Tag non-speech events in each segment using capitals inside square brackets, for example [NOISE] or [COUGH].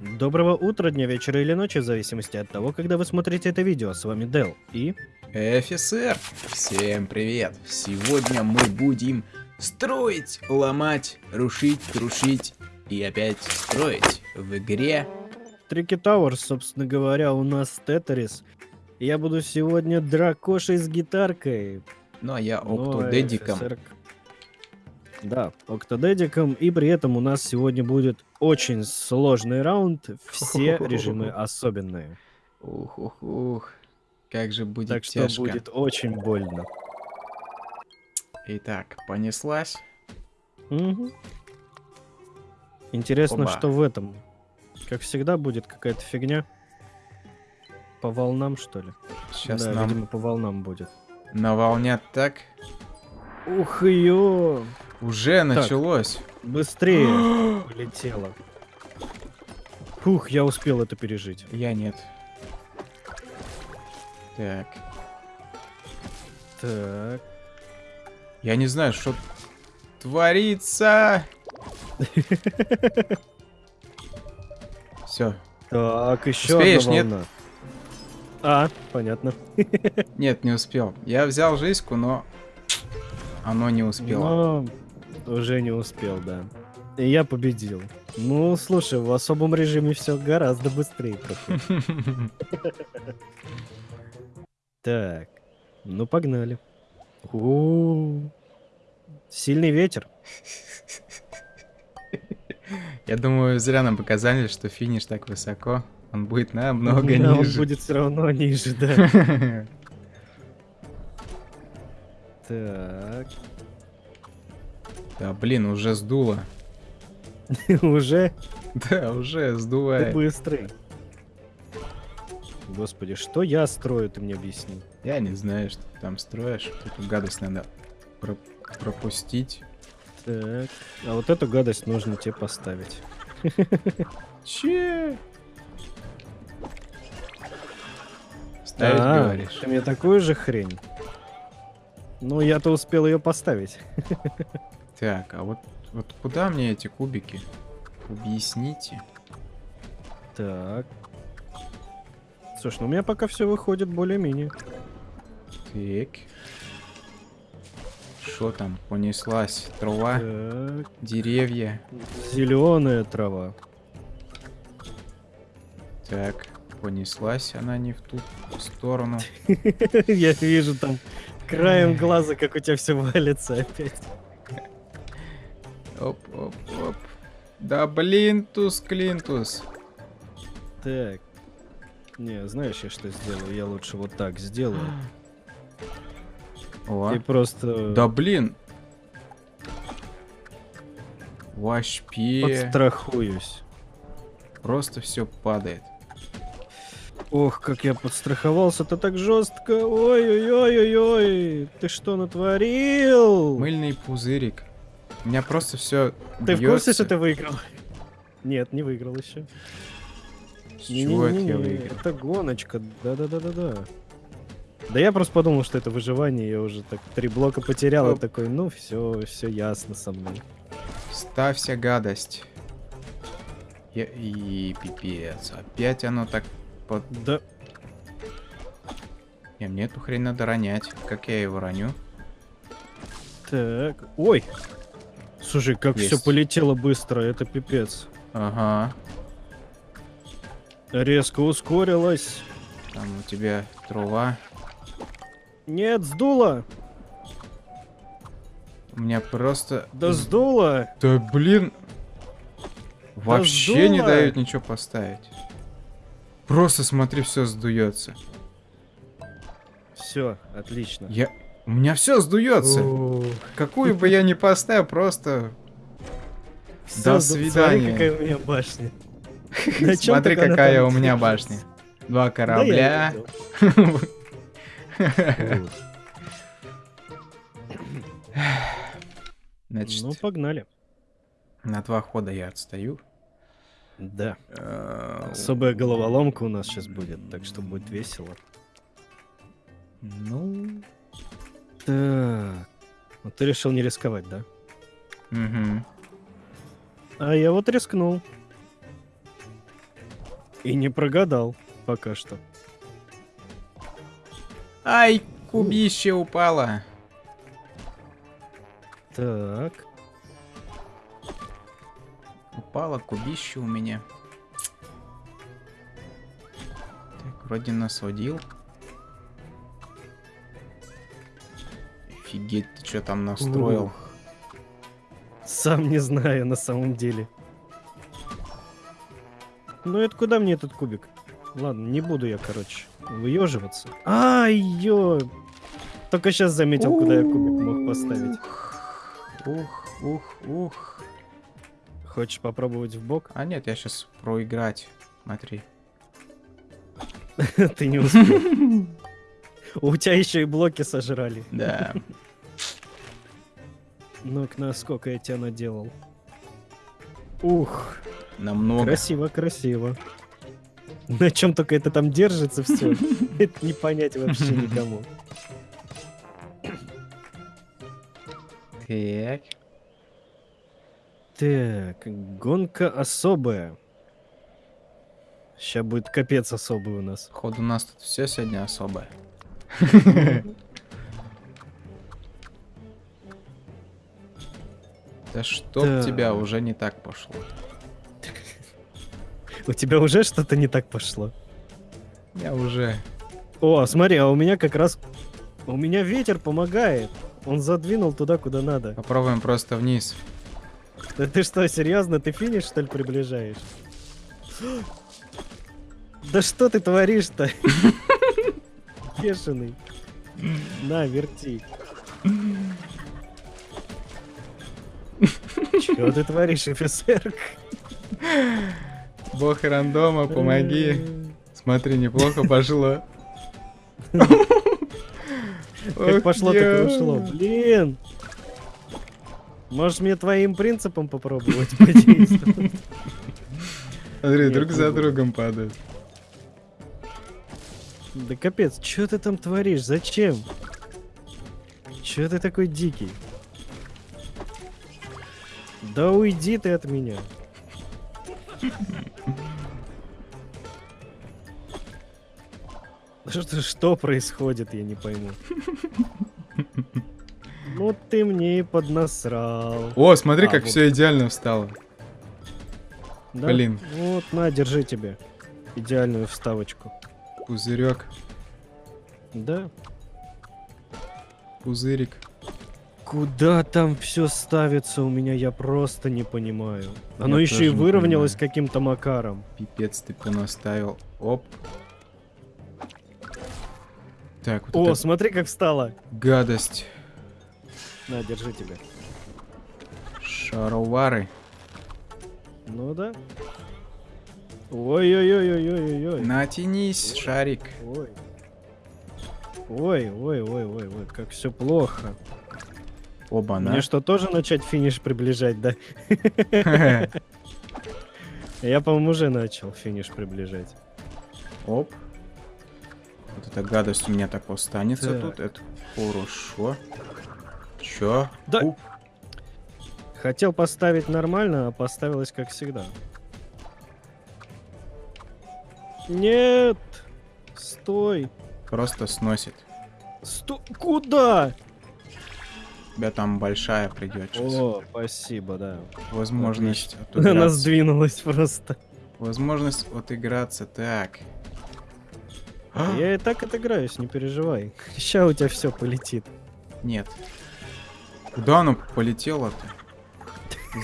Доброго утра, дня, вечера или ночи, в зависимости от того, когда вы смотрите это видео. С вами Дел и... Офицер, всем привет! Сегодня мы будем строить, ломать, рушить, крушить и опять строить в игре. Трики Тауэрс, собственно говоря, у нас Тетрис. Я буду сегодня дракошей с гитаркой. Ну а я Ну, октодедиком. офицер- Да, октодедиком. И при этом у нас сегодня будет очень сложный раунд. Все режимы особенные. Ух, ух, ух. Как же будет Так что тяжко. будет очень больно. Итак, понеслась. Мгм. Интересно, Оба. что в этом. Как всегда будет какая-то фигня. По волнам, что ли? Сейчас да, нам видимо, по волнам будет. наволнят так. Ух ее! Уже началось. Быстрее [GASPS] полетело. Фух, я успел это пережить. Я нет. Так. Так. Я не знаю, что творится. [LAUGHS] Все. Так, еще Успеешь, одна нет? волна. А, понятно. [LAUGHS] Нет, не успел. Я взял жизньку, но оно не успело. Но уже не успел, да. И я победил. Ну, слушай, в особом режиме все гораздо быстрее проходит. [LAUGHS] Так, ну погнали. Сильный ветер. Я думаю, зря нам показали, что финиш так высоко. Он будет намного Он ниже. будет все равно ниже, да. [LAUGHS] Так, Да, блин, уже сдуло. [LAUGHS] уже Да, уже ты сдувает. быстрый. Господи, что я строю, ты мне объясни. Я не знаю, что ты там строишь. Эту гадость надо про- пропустить. Так, а вот эту гадость нужно тебе поставить. [LAUGHS] Че? Ставить, А, говоришь? Ты мне такую же хрень? Ну, я-то успел ее поставить. [LAUGHS] Так, а вот, вот куда мне эти кубики? Объясните. Так. Слушай, ну у меня пока все выходит более-менее. Так. Что там? Понеслась трава, Так, деревья. зеленая трава. Так, понеслась она не в ту сторону. [LAUGHS] Я вижу там краем глаза, как у тебя все валится опять. Оп, оп, оп. Да блин, туз клинтус. Так. Не, знаешь, я что сделаю? Я лучше вот так сделаю. О, И просто да блин. Вообще. подстрахуюсь. Просто все падает. Ох, как я подстраховался-то так жестко. Ой-ой-ой-ой-ой. Ты что натворил? Мыльный пузырик. У меня просто все. Ты в курсе, что ты выиграл? Нет, не выиграл еще. С чего это я выиграл? Это гоночка. Да-да-да-да-да. Да я просто подумал, что это выживание, я уже так три блока потерял, и такой, ну все, все ясно со мной. Ставься гадость. Я... И пипец. Опять оно так под... Да, Не, мне эту хрень надо ронять. Как я его роню? так, ой. Слушай, как все Есть. полетело быстро, это пипец. Ага. Резко ускорилось. Там у тебя трава. Нет, сдуло. У меня просто... Да сдуло. Да блин. Вообще не сдуло. дают ничего поставить. Просто смотри, все сдуется. Все, отлично. Я... У меня все сдуется. Какую бы я ни поставил, просто... Всё, До смотри, свидания. какая у меня башня. [LAUGHS] Смотри, какая у меня башня. Два корабля. [LAUGHS] Значит, Ну, погнали. на два хода я отстаю. Да. Э, Особая головоломка у нас сейчас будет, так что будет весело. Ну... Так. Вот ты решил не рисковать, да? Мгм. А я вот рискнул. И не прогадал пока что. Ай, кубище упало. Так. Упало кубище у меня. Так, вроде насводил. Офигеть, ты что там настроил? Ух. Сам не знаю на самом деле. Ну это куда мне этот кубик? Ладно, не буду я, короче, выеживаться. Ай, ё! Только сейчас заметил, куда я кубик мог поставить. Ух, ух, ух. Хочешь попробовать в бок? А нет, я сейчас проиграть. Смотри. [LAUGHS] Ты не успел. [LAUGHS] У тебя еще и блоки сожрали. Да. Ну-ка, насколько я тебя наделал. Ух, Намного. красиво, красиво. На чем только это там держится все. [LAUGHS] Это не понять вообще никому. Так. Так, гонка особая. Сейчас будет капец особый у нас. Походу у нас тут все сегодня особое. [LAUGHS] Да чтоб Так. тебя уже не так пошло. У тебя уже что-то не так пошло. Я уже. О, смотри, а у меня как раз... У меня ветер помогает. Он задвинул туда, куда надо. Попробуем просто вниз. Да ты что, серьезно? Ты финиш, что ли, приближаешь? [GASPS] Да что ты творишь-то? [LAUGHS] Бешеный. На, верти. Чего ты творишь, офицер? Бог рандома, помоги. Смотри, неплохо пошло. Как пошло, так и ушло. Блин! Можешь мне твоим принципом попробовать [LAUGHS] подействовать? Смотри, друг за другом падают. Да капец, что ты там творишь? Зачем? Чё ты такой дикий? Да уйди ты от меня. [LAUGHS] Что, что происходит, я не пойму. Ну ты мне и поднасрал. О, смотри, А, как вот. все идеально встало. Да? блин. Вот, на, держи тебе. Идеальную вставочку. Пузырек, Да? пузырик. Куда там все ставится у меня, я просто не понимаю. Оно Я еще и выровнялось каким-то макаром. Пипец ты понаставил. Оп. Так, вот О, эта смотри, как встало. гадость. На, держи тебя. Шаровары. Ну да. Ой-ой-ой-ой-ой-ой. Натянись, шарик. Ой. Ой, ой, ой, ой, ой, как все плохо. Оба, Мне что, тоже начать финиш приближать, да? [LAUGHS] Я, по-моему, уже начал финиш приближать. Оп. Вот эта гадость у меня так останется Так. тут. Это хорошо. Чё? Да. Хотел поставить нормально, а поставилось как всегда. Нет! Стой! Просто сносит. Стой! Куда? Тебя там большая придет сейчас. О, спасибо, да. Возможность Она отыграться. сдвинулась просто. Возможность отыграться. Так. Я и так отыграюсь, не переживай. Ща у тебя все полетит. Нет. Куда оно полетело-то?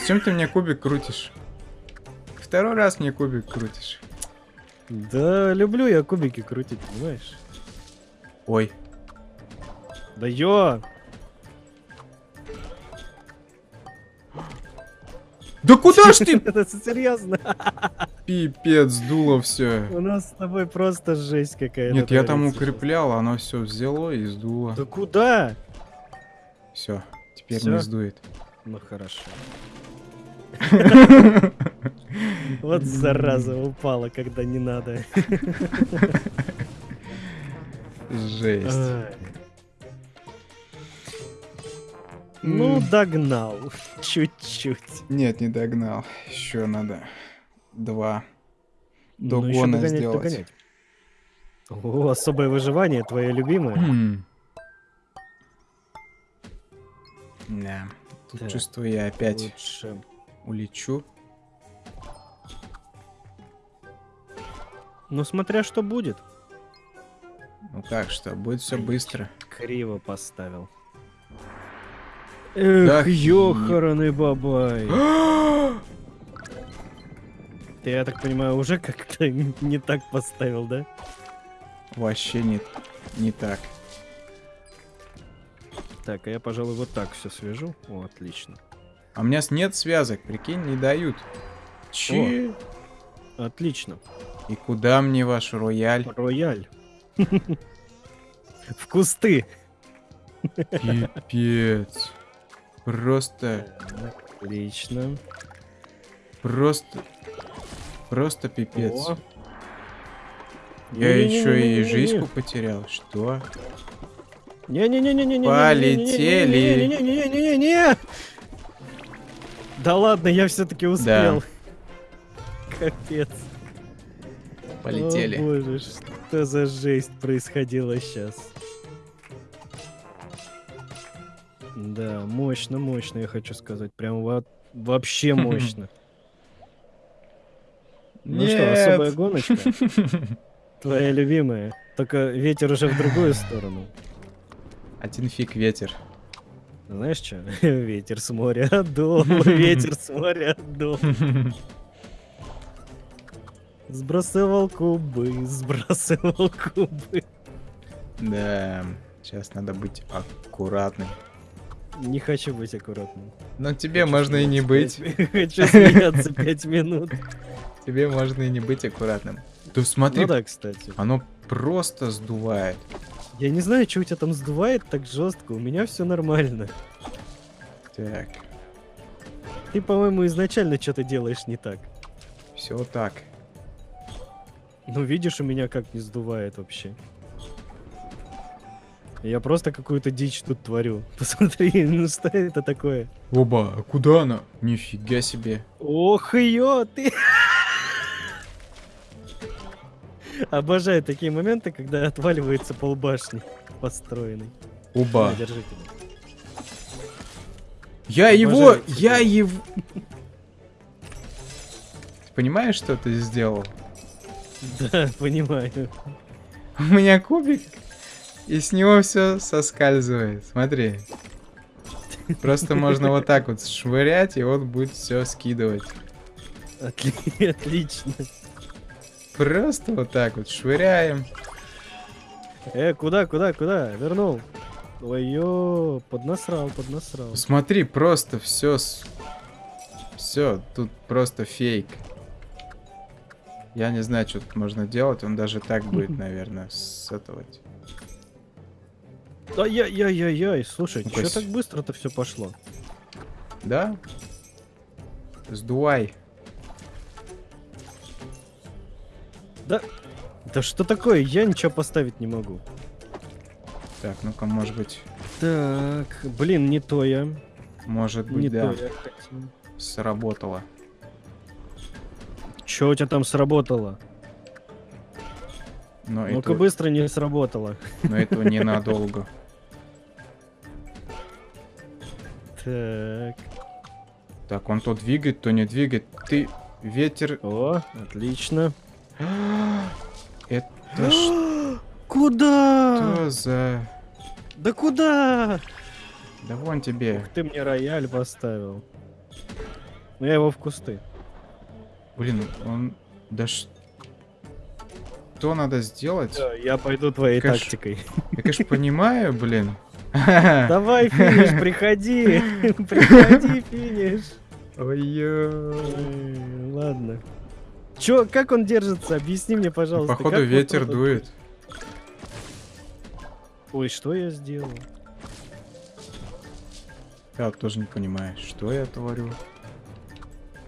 Зачем ты мне кубик крутишь? Второй раз мне кубик крутишь. Да, люблю я кубики крутить, понимаешь? Ой. Да ё! Да куда ж ты? [LAUGHS] Это серьезно? [LAUGHS] Пипец, сдуло все. У нас с тобой просто жесть какая-то. Нет, я там укреплял, оно все взяло и сдуло. Да куда? Все, теперь не сдует. Ну хорошо. [LAUGHS] Вот зараза упала, когда не надо. Жесть. Ну, догнал. Чуть-чуть. Нет, не догнал. Еще надо два. Ну, до ещё гона догонять, сделать. догонять. О, особое выживание, твое любимое. М. Да, тут чувствую я опять Лучше. улечу. Ну, смотря что будет. Ну как что, будет все быстро. Криво поставил. Эх, Да ёханый бабай. [GASPS] Ты, я так понимаю, уже как-то [LAUGHS] не так поставил, да? Вообще не, не так. Так, а я, пожалуй, вот так все свяжу. О, отлично. А у меня с- нет связок, прикинь, не дают. Че? Отлично. И куда мне ваш рояль? Рояль. [LAUGHS] В кусты. Пипец. Просто, Отлично. просто, просто пипец. О. Я еще и Не-не-не-не-не-не-не. жизнь потерял. Что? Не-не-не-не-не-не. Полетели. Не-не-не-не-не-не-не. Да ладно, я все-таки успел. Капец. Полетели. О боже, что за жесть происходила сейчас. Да, мощно, мощно, я хочу сказать. Прям во- вообще [LAUGHS] мощно. Ну что, особая гоночка? [LAUGHS] Твоя любимая. Только ветер уже в другую сторону. Один фиг ветер. Знаешь что? [LAUGHS] Ветер с моря дул, ветер с моря дул. Сбрасывал кубы, сбрасывал кубы. Да, сейчас надо быть аккуратным. Не хочу быть аккуратным. Но тебе Хочу можно и не быть. [LAUGHS] Хочу смеяться пять минут. Тебе можно и не быть аккуратным. Да смотри, Ну да, кстати. оно просто сдувает. Я не знаю, что у тебя там сдувает так жестко. У меня все нормально. Так, Ты, по-моему, изначально что-то делаешь не так. все так. Ну, видишь, у меня как не сдувает вообще. Я просто какую-то дичь тут творю. [LAUGHS] Посмотри, ну что это такое? Оба, а куда она? Нифига себе. Ох, ее ты! Обожаю такие моменты, когда отваливается полбашни построенный. Оба. На, тебя. Я его, Обожаю я тебя. его... Ты понимаешь, что ты сделал? Да, понимаю. У меня кубик, и с него все соскальзывает. Смотри. Просто можно вот так вот швырять, и он будет все скидывать. Отли- Отлично. Просто вот так вот швыряем. Э, куда, куда, куда? Вернул. Ой, ё, поднасрал, поднасрал. Смотри, просто все, все, тут просто фейк. Я не знаю, что тут можно делать, он даже так [LAUGHS] будет, наверное, сетовать. Ай-яй-яй-яй, слушай, Ну-ка, что так быстро-то все пошло? Да? Сдувай. Да, да что такое? Я ничего поставить не могу. Так, ну-ка, может быть, Так, блин, не то я. может быть, Не да, то я хотел. сработало. Чё у тебя там сработало? Но, Ну-ка это- быстро не сработало. но этого ненадолго. Так. Так, он то двигает, то не двигает. Ты, ветер... О, отлично. Это [GASPS] что Куда? за... Да куда? Да вон тебе. Ты мне рояль поставил. Ну я его в кусты. Блин, он... Да ш- Что надо сделать? Я пойду твоей Кэш. тактикой. Я, конечно, понимаю, блин. [LAUGHS] Давай, финиш, приходи. [LAUGHS] Приходи, финиш. Ой-ё. Ой, Ладно. Чё, как он держится? Объясни мне, пожалуйста. Походу как вот ветер дует. Ой, что я сделал? Я тоже не понимаю, что я творю.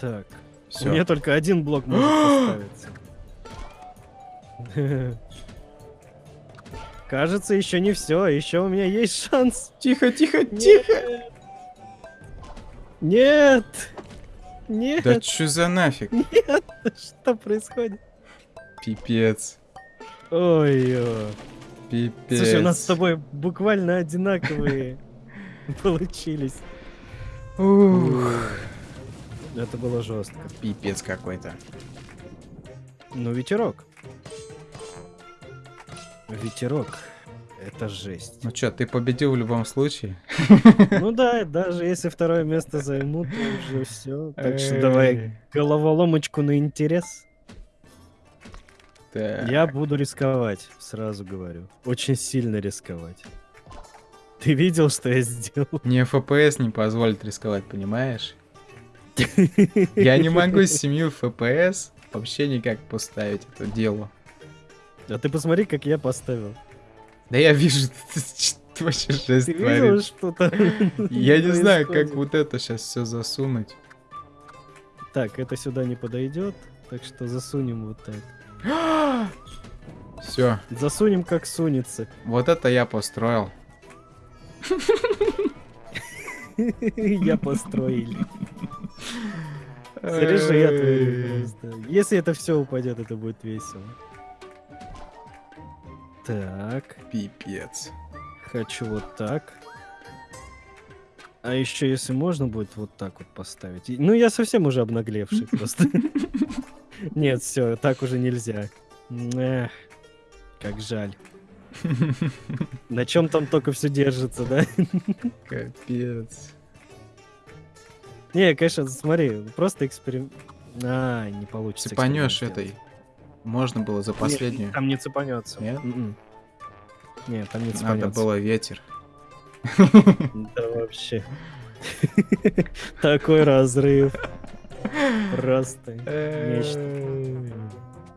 Так, Все. меня только один блок может [GASPS] поставиться. [LAUGHS] Кажется, еще не все. Еще у меня есть шанс. Тихо, тихо, тихо. Нет! Нет! Да чё за нафиг? Нет! [LAUGHS] Что происходит? Пипец. Ой-ой. Пипец. Слушай, у нас с тобой буквально одинаковые [LAUGHS] получились. Ух. Это было жестко. Пипец какой-то. Ну, ветерок. Ветерок. Это жесть. Ну чё, ты победил в любом случае? [LAUGHS] Ну да, даже если второе место займут, то уже все. Так что давай головоломочку на интерес. Так. Я буду рисковать, сразу говорю. Очень сильно рисковать. Ты видел, что я сделал? Мне FPS не позволит рисковать, понимаешь? Я не могу с 7 FPS вообще никак поставить это дело. А ты посмотри, как я поставил. Да я вижу, [LAUGHS] ты, вообще жесть Ты видел, что там Я не знаю, как вот это сейчас все засунуть. Так, это сюда не подойдет, так что засунем вот так. Все, Засунем, как сунется. вот это я построил. [LAUGHS] Я построили. Просто. Если это все упадет, это будет весело. Так, Пипец. хочу вот так. А еще, если можно будет вот так вот поставить. Ну, я совсем уже обнаглевший [LAUGHS] просто. Нет, все, так уже нельзя. Эх, как жаль. [LAUGHS] На чем там только все держится, да? Капец. Не, конечно, смотри, просто эксперимент. А, не получится. Цепанешь этой. Можно было за последнюю. Нет, там не цепанется. Нет? М-м. Нет, там не Надо цепанется. было ветер. Да вообще. [LAUGHS] Такой разрыв. Просто. Нечто.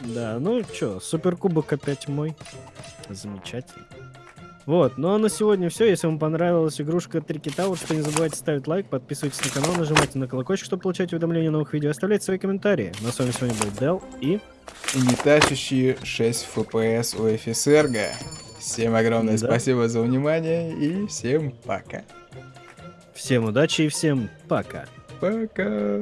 Да, ну чё, суперкубок опять мой. Замечательно. Вот, ну а на сегодня все. Если вам понравилась игрушка Трики Тауэр, то не забывайте ставить лайк, подписывайтесь на канал, нажимайте на колокольчик, чтобы получать уведомления о новых видео, оставляйте свои комментарии. На с вами сегодня был Дел и... И не тащащие 6 FPS у FSRG. Всем огромное Да. спасибо за внимание и всем пока. Всем удачи и всем пока. Пока.